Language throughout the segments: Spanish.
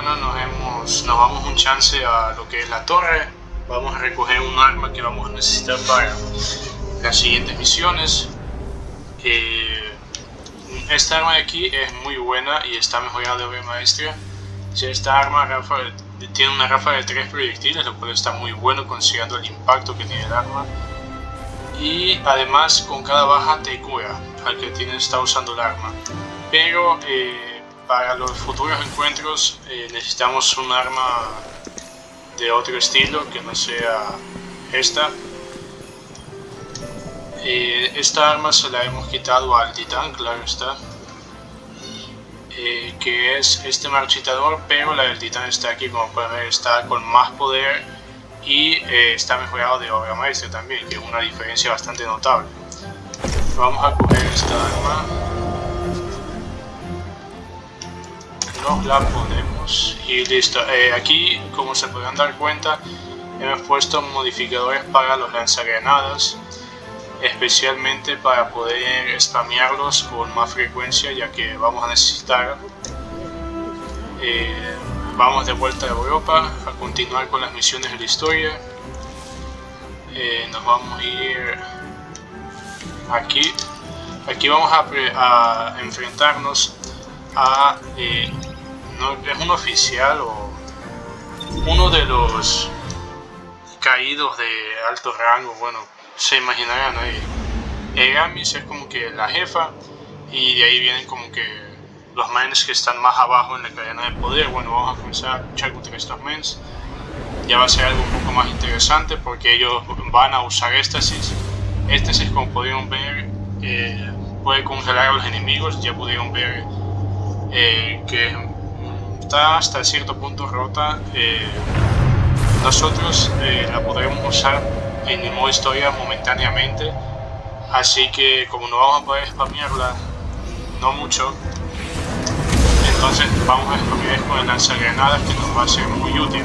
bueno, nos, hemos, nos vamos un chance a lo que es la torre. Vamos a recoger un arma que vamos a necesitar para las siguientes misiones. Eh, esta arma de aquí es muy buena y está mejorada de obra. Esta arma tiene una ráfaga de 3 proyectiles, lo cual está muy bueno considerando el impacto que tiene el arma. Y además con cada baja te cura al que tiene, está usando el arma. Pero eh, para los futuros encuentros eh, necesitamos un arma de otro estilo que no sea esta. Eh, esta arma se la hemos quitado al titán, claro está. Eh, que es este marchitador, pero la del titán está aquí, como pueden ver, está con más poder y eh, está mejorado de obra maestra también, que es una diferencia bastante notable. Vamos a coger esta arma. La ponemos y listo. aquí, como se podrán dar cuenta, hemos puesto modificadores para los lanzagranadas especialmente para poder spamearlos con más frecuencia ya que vamos a necesitar eh, vamos de vuelta a Europa a continuar con las misiones de la historia. Eh, nos vamos a ir aquí. Aquí vamos a, enfrentarnos a eh, no, es un oficial o uno de los caídos de alto rango bueno se imaginarán ahí. Egamis es como que la jefa y de ahí vienen como que los mens que están más abajo en la cadena de poder. Bueno, vamos a comenzar a luchar contra estos mens. Ya va a ser algo un poco más interesante porque ellos van a usar éxtasis. Éxtasis, como pudieron ver, eh, puede congelar a los enemigos. Ya pudieron ver eh, que está hasta cierto punto rota. Eh, nosotros la podremos usar en el modo historia momentáneamente así que como no vamos a poder spamearla no mucho entonces vamos a spamear con el lanzagranadas que nos va a ser muy útil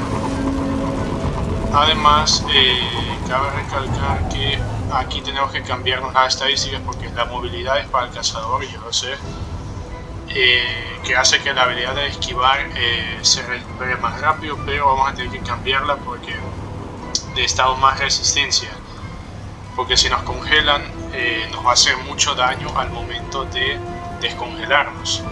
además eh, cabe recalcar que aquí tenemos que cambiarnos las estadísticas porque la movilidad es para el cazador, yo lo sé eh, que hace que la habilidad de esquivar eh, se recupere más rápido pero vamos a tener que cambiarla porque necesitamos más resistencia. Porque si nos congelan eh, nos va a hacer mucho daño al momento de descongelarnos.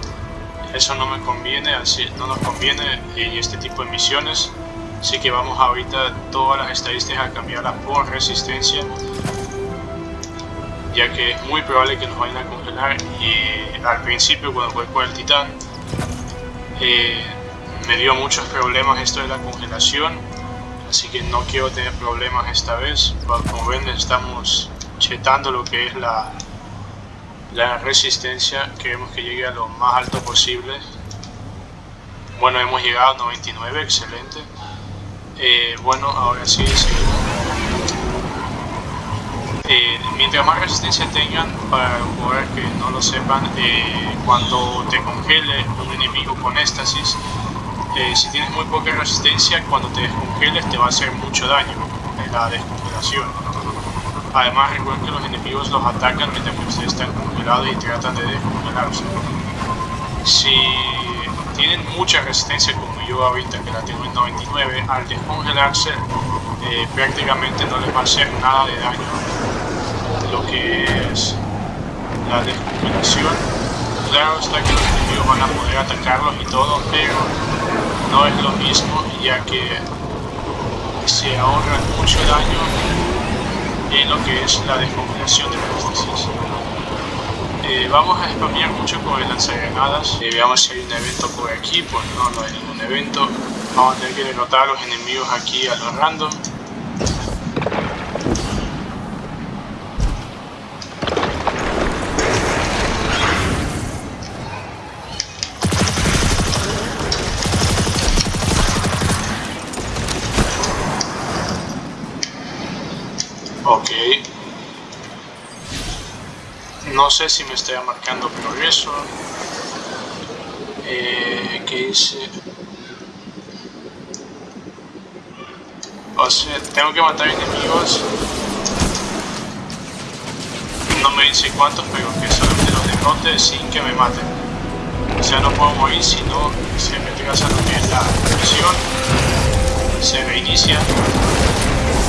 Eso no me conviene así no nos conviene en este tipo de misiones. Así que vamos ahorita todas las estadísticas a cambiarlas por resistencia ya que es muy probable que nos vayan a congelar y al principio cuando fue con el titán eh, me dio muchos problemas esto de la congelación así que no quiero tener problemas esta vez. Como ven estamos chetando lo que es la la resistencia. Queremos que llegue a lo más alto posible. Bueno hemos llegado a 99 excelente. Eh, bueno ahora sí seguimos eh, mientras más resistencia tengan para jugadores que no lo sepan eh, cuando te congele un enemigo con éxtasis eh, si tienes muy poca resistencia, cuando te descongeles te va a hacer mucho daño en la descongelación. Además recuerden que los enemigos los atacan mientras que ustedes están congelados y tratan de descongelarse. Si tienen mucha resistencia como yo ahorita que la tengo en 99, al descongelarse eh, prácticamente no les va a hacer nada de daño lo que es la descongelación. Claro está que los enemigos van a poder atacarlos y todo, pero no es lo mismo ya que se ahorra mucho daño en lo que es la descongelación de éxtasis. Eh, vamos a spamear mucho con el lanzagranadas. Eh, veamos si hay un evento por aquí, pues no, no hay ningún evento. Vamos a tener que derrotar a los enemigos aquí a los random. No sé si me estoy marcando progreso eh, que dice o sea tengo que matar enemigos no me dice cuántos pero que solamente los derrote sin que me maten O sea, no puedo morir si no se retrasa lo que es la misión, se reinicia.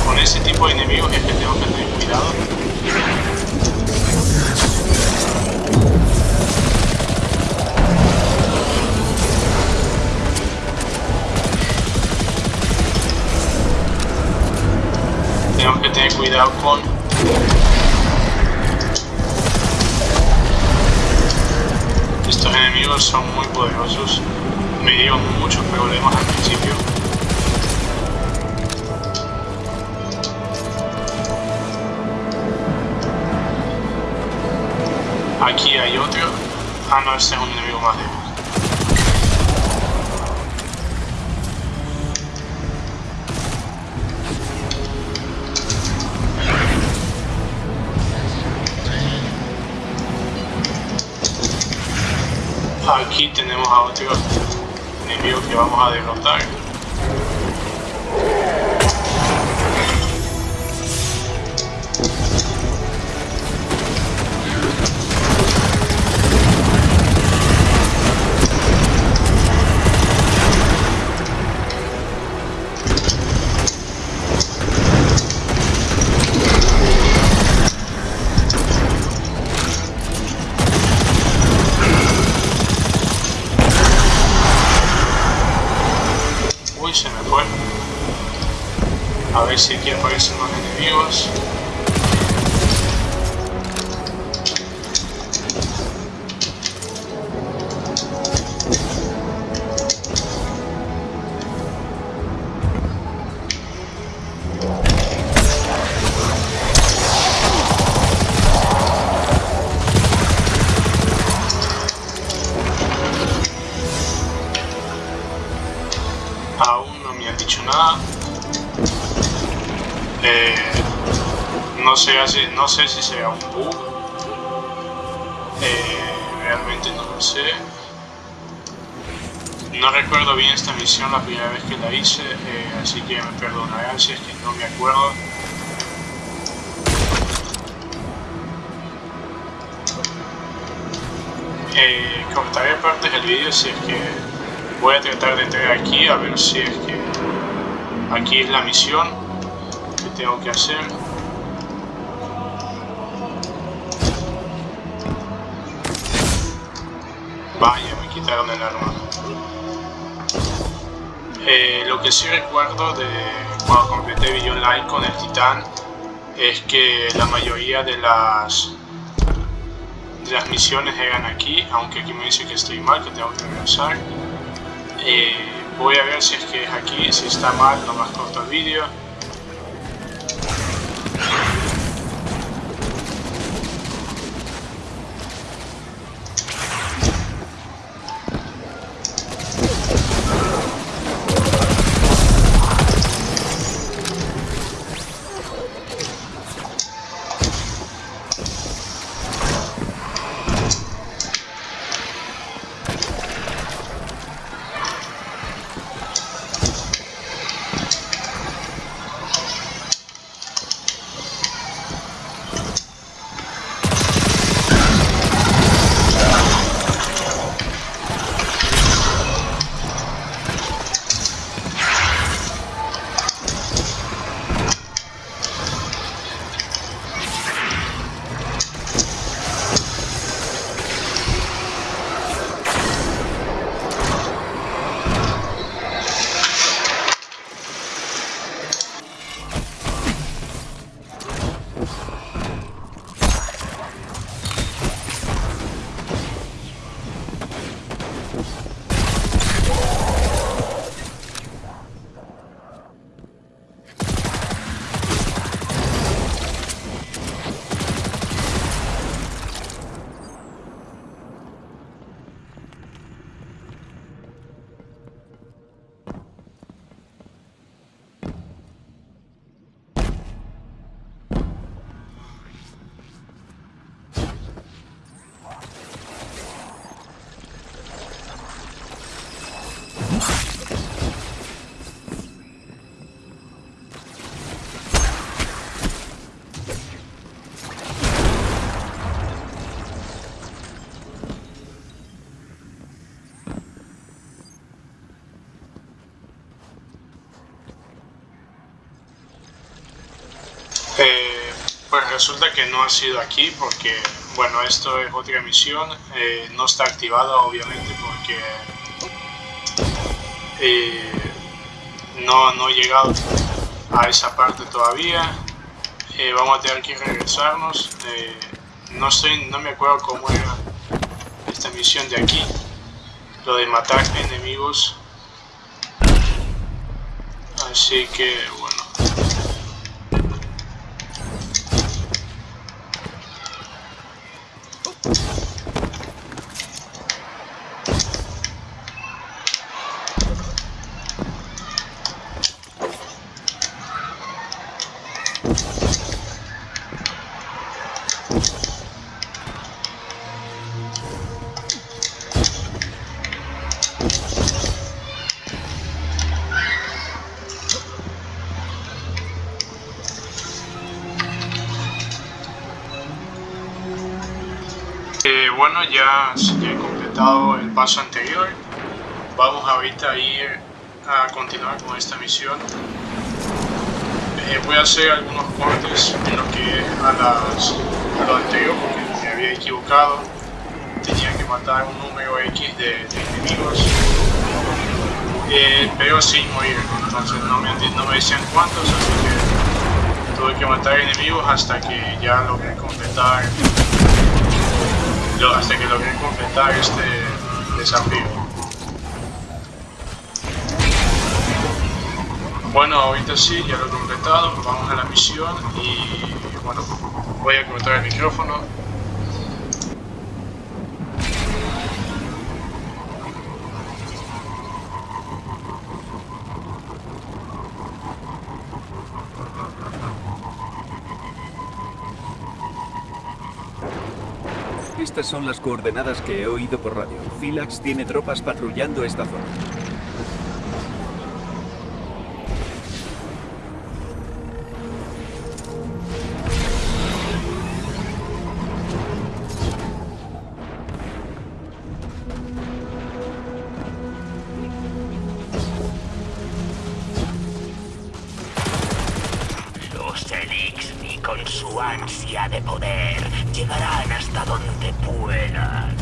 Con ese tipo de enemigos es que tengo que tener cuidado. Tener cuidado con estos enemigos son muy poderosos. Me dieron muchos problemas al principio. Aquí hay otro. Ah no este es un enemigo más débil tenemos a otro enemigo que vamos a derrotar. No, sé, si sea un bug. Eh, realmente no lo sé. No recuerdo bien esta misión la primera vez que la hice, eh, así que me perdonarán si es que no me acuerdo. cortaré partes del vídeo si es que voy a tratar de entrar aquí a ver si es que aquí es la misión tengo que hacer vaya me quitaron el arma. Eh, lo que sí recuerdo de cuando completé video online con el titán es que la mayoría de las de las misiones eran aquí aunque aquí me dice que estoy mal que tengo que regresar. Eh, voy a ver si es que es aquí si está mal más corto el vídeo pues resulta que no ha sido aquí porque, bueno, esto es otra misión. Eh, no está activada obviamente porque eh, no, no he llegado a esa parte todavía. vamos a tener que regresarnos. no, estoy, no me acuerdo cómo era esta misión de aquí. Lo de matar enemigos. Así que, bueno. Ya, he completado el paso anterior. Vamos ahorita a ir a continuar con esta misión. Eh, voy a hacer algunos cortes en lo que a, las, a lo anterior porque me había equivocado. Tenía que matar un número X de, enemigos, eh, pero sin morir. Entonces no me, no me decían cuántos, así que tuve que matar enemigos hasta que ya logré completar hasta que logré completar este desafío. Bueno, ahorita sí, ya lo he completado, vamos a la misión y bueno, voy a cortar el micrófono Estas son las coordenadas que he oído por radio. Philax tiene tropas patrullando esta zona. Ansia de poder, llegarán hasta donde puedan.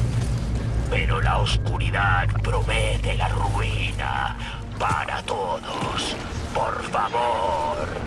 Pero la oscuridad promete la ruina para todos. Por favor.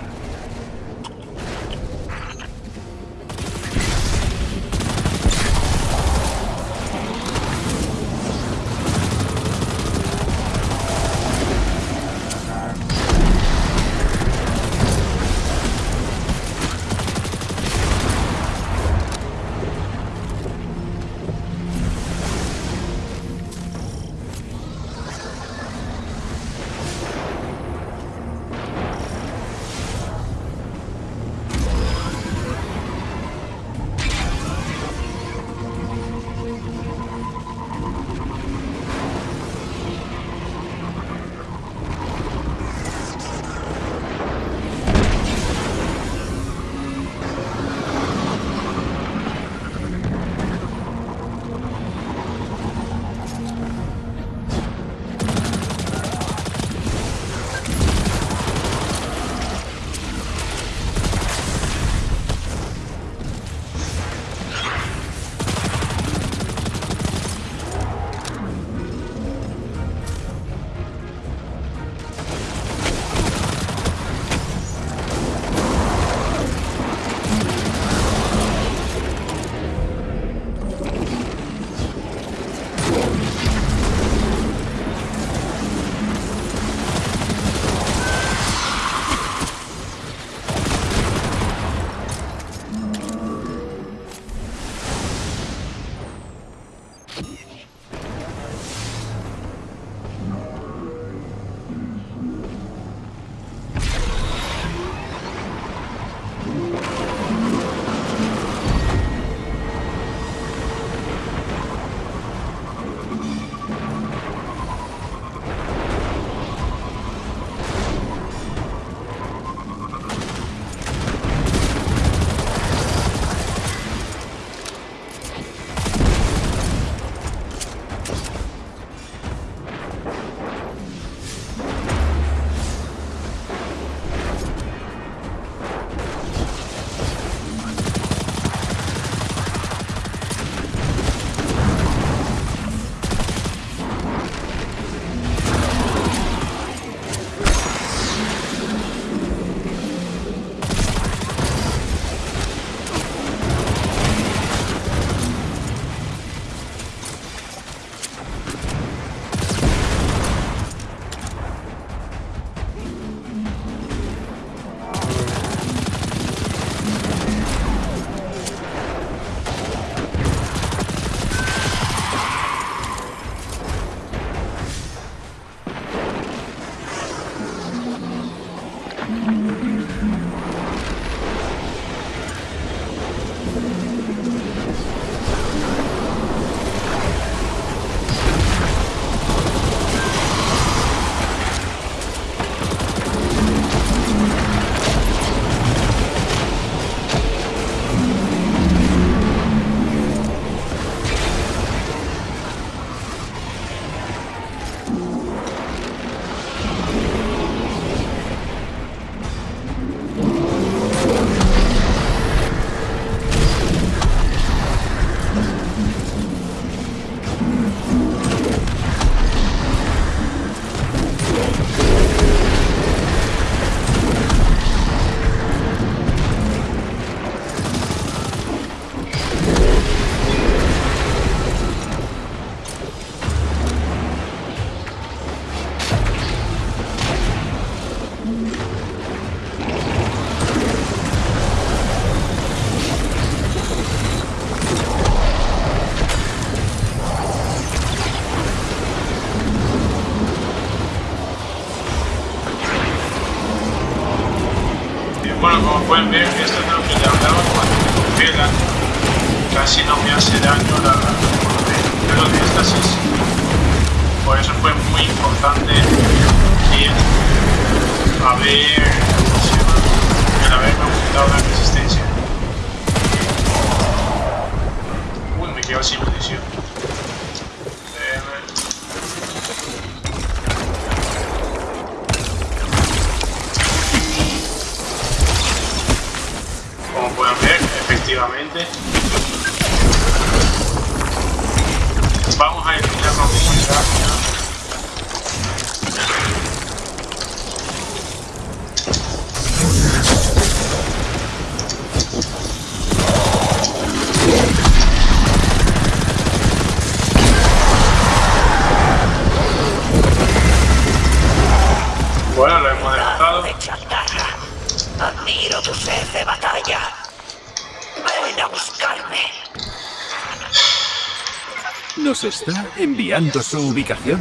Nos está enviando su ubicación.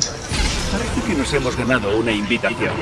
Parece que nos hemos ganado una invitación.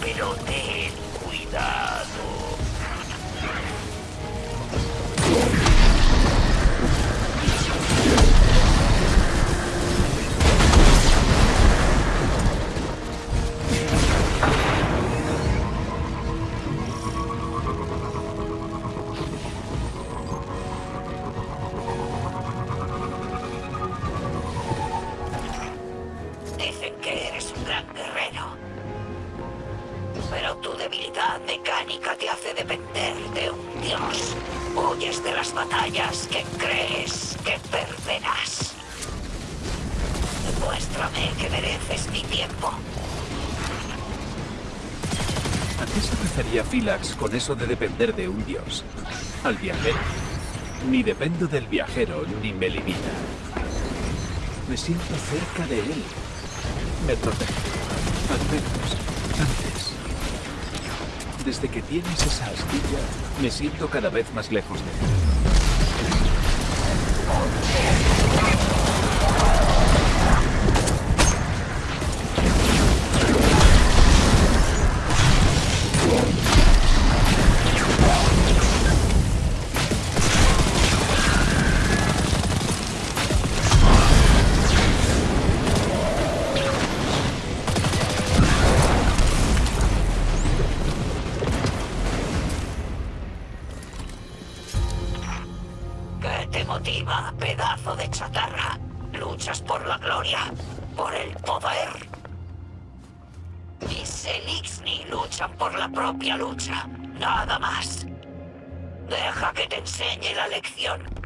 pero ten cuidado. eso de depender de un dios. Al viajero. Ni dependo del viajero, ni me limita. Me siento cerca de él. Me protege. Al menos, antes. Desde que tienes esa astilla, me siento cada vez más lejos de él. Enseñe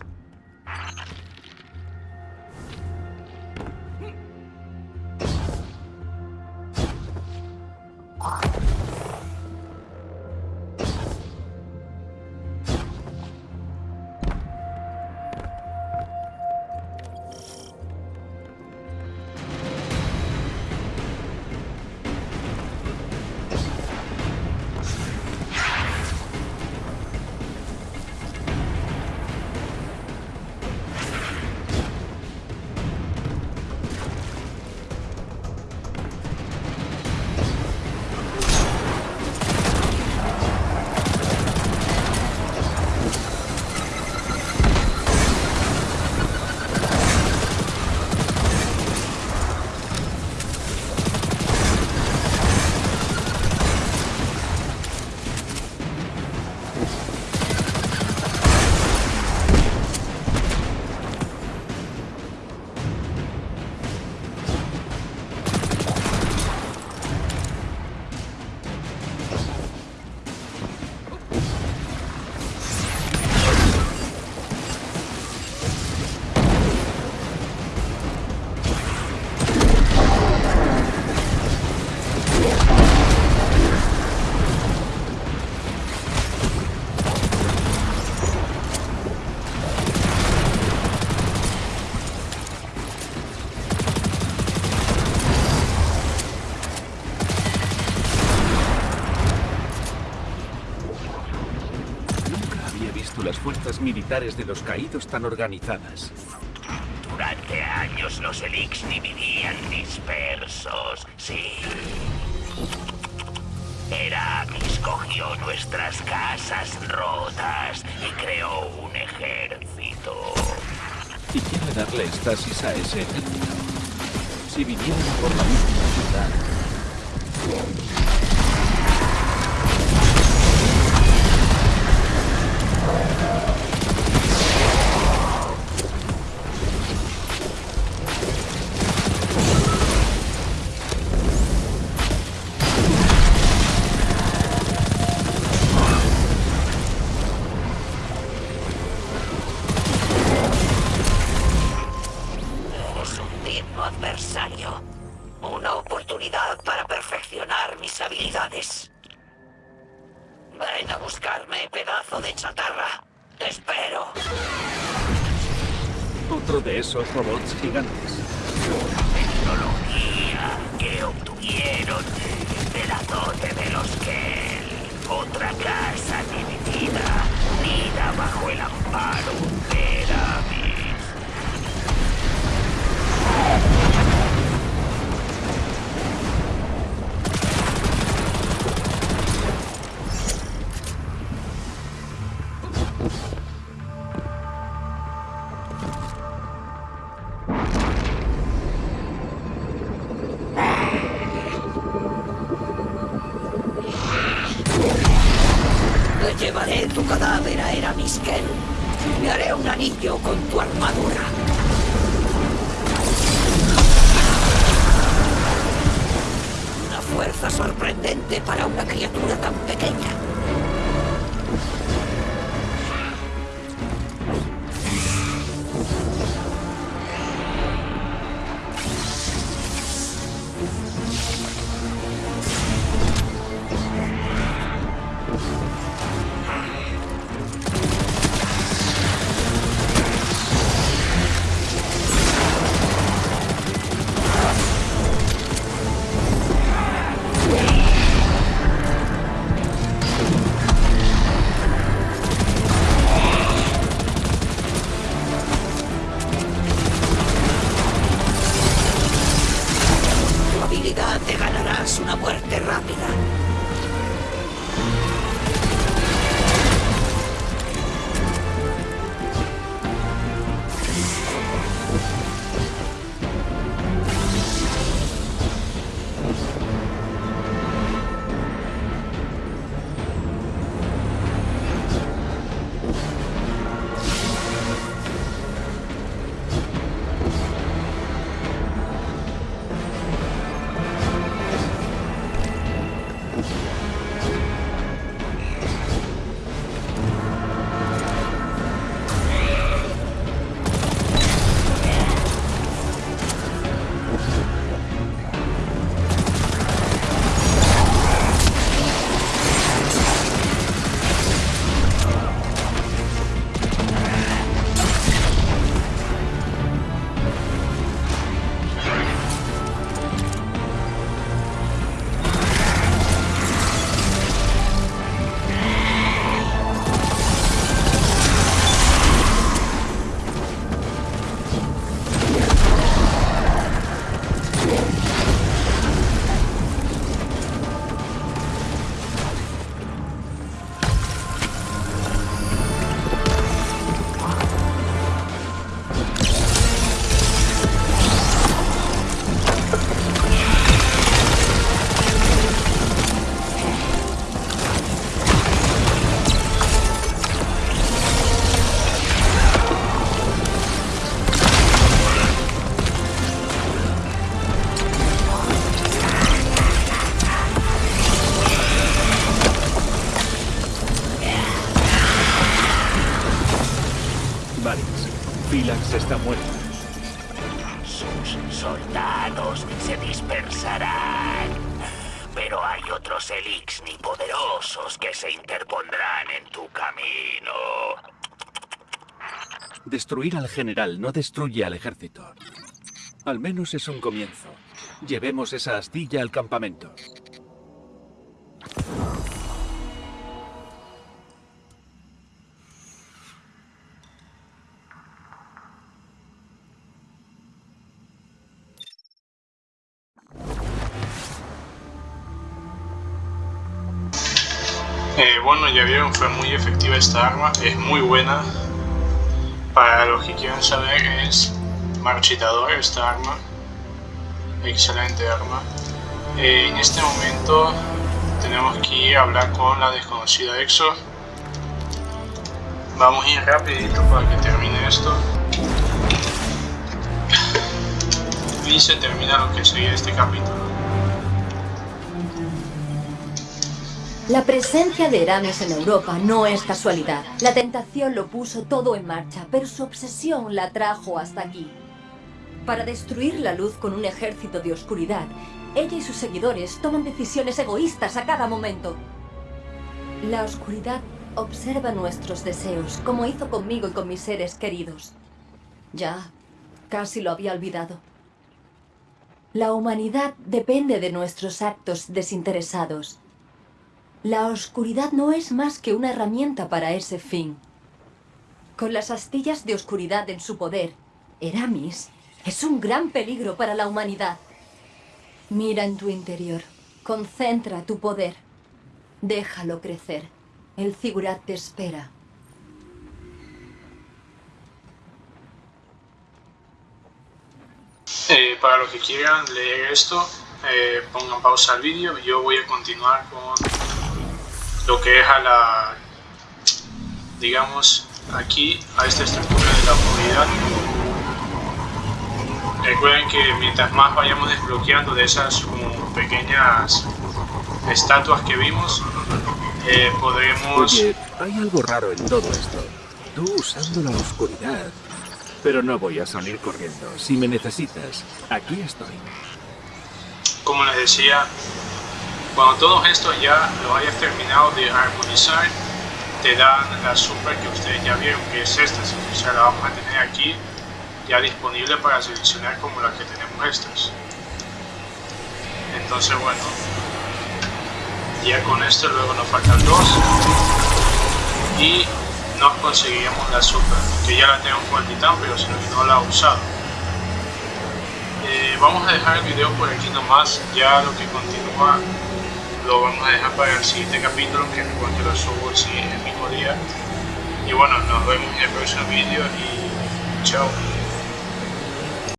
fuerzas militares de los caídos tan organizadas. Durante años los Elixni vivían dispersos, sí. Heramis cogió nuestras casas rotas y creó un ejército. Y quiere darle estasis a ese ejército. Si vinieran por la misma ciudad, Es Otra casa dividida, unida bajo el amparo Destruir al general no destruye al ejército. Al menos es un comienzo. Llevemos esa astilla al campamento. Eh, bueno, ya vieron, fue muy efectiva esta arma, es muy buena. Para los que quieran saber, es marchitador esta arma. Excelente arma. Eh, en este momento tenemos que ir a hablar con la desconocida EXO. Vamos a ir rapidito para que termine esto. Y se termina lo que sería este capítulo. La presencia de Eramis en Europa no es casualidad. La tentación lo puso todo en marcha, pero su obsesión la trajo hasta aquí. Para destruir la luz con un ejército de oscuridad, ella y sus seguidores toman decisiones egoístas a cada momento. La oscuridad observa nuestros deseos, como hizo conmigo y con mis seres queridos. Ya, casi lo había olvidado. La humanidad depende de nuestros actos desinteresados. La oscuridad no es más que una herramienta para ese fin. Con las astillas de oscuridad en su poder, Eramis es un gran peligro para la humanidad. Mira en tu interior. Concentra tu poder. Déjalo crecer. El Zigurat te espera. Eh, para los que quieran leer esto, eh, pongan pausa al vídeo. Yo voy a continuar con lo que es a la, digamos, aquí, a esta estructura de la oscuridad. Recuerden que mientras más vayamos desbloqueando de esas como pequeñas estatuas que vimos, eh, podremos... Oye, hay algo raro en todo esto. Tú usando la oscuridad. Pero no voy a salir corriendo. Si me necesitas, aquí estoy. Como les decía, cuando todo esto ya lo hayas terminado de armonizar, te dan la super que ustedes ya vieron, que es esta. O sea, la vamos a tener aquí ya disponible para seleccionar como la que tenemos estas. Entonces, bueno, ya con esto luego nos faltan dos y nos conseguiríamos la super, que ya la tengo con el titán, pero si no la he usado. Eh, vamos a dejar el video por aquí nomás, ya lo que continúa lo vamos a dejar para el siguiente capítulo, que recuerden que lo subo el, el mismo día. Y bueno, nos vemos en el próximo vídeo y chao.